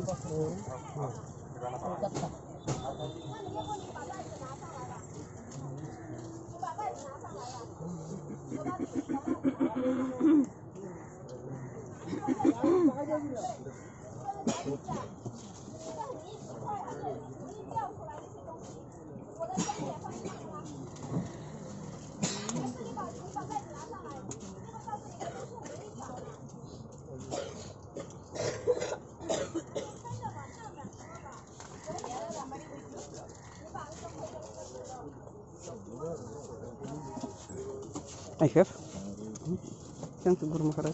那你要不你把袋子拿上来了，你把袋子拿上来，好吧。Hij geef. Dank de Guru Maharaj.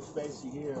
Spacey here.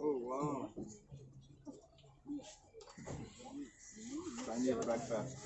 Oh wow. I breakfast.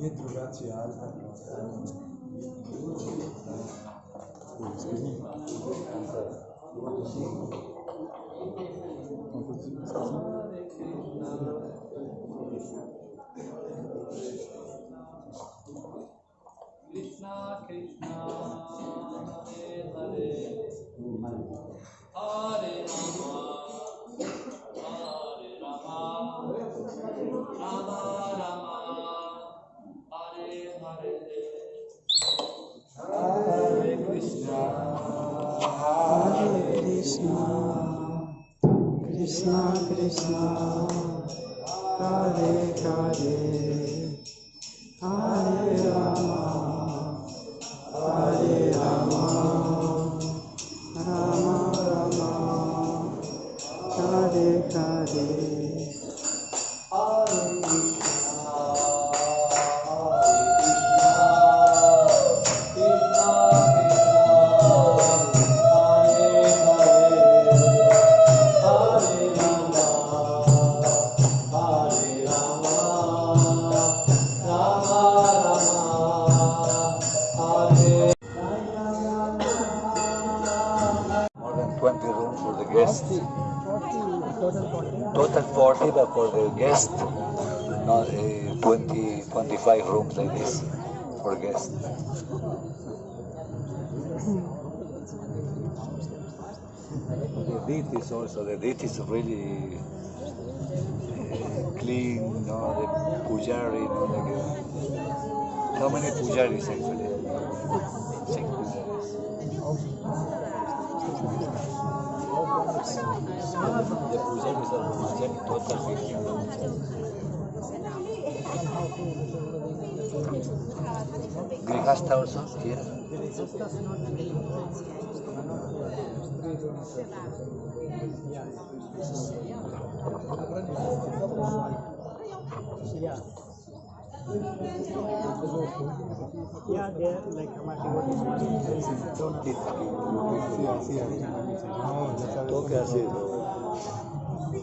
Dietro grazie alta. Krishna Krishna Hare Hare Hare Rama Hare Rama Rama Hare Krishna. Krishna Krishna. Hare Hare. Hare Rama. Hare Rama. Rama Rama. Hare Hare. Total 40, but for the guest, not uh, 20, 25 rooms like this for guests. The deities also, the deities really uh, clean, no, the pujari, no, like, uh, how many pujaris actually? सर्वमाचल तो Yeah. Yeah, like amateur. Sí, sí, sí.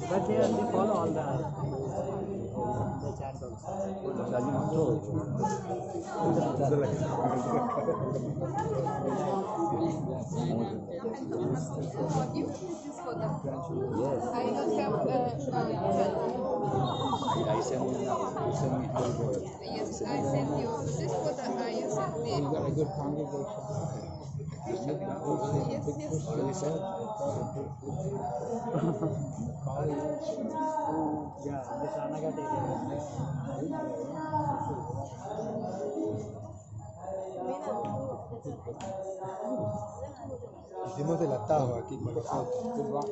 But they, are, they follow all the, the also. you, them. I don't have uh, uh, send you yes, I send you this for the you got a good congregation. Hicimos aquí con nosotros.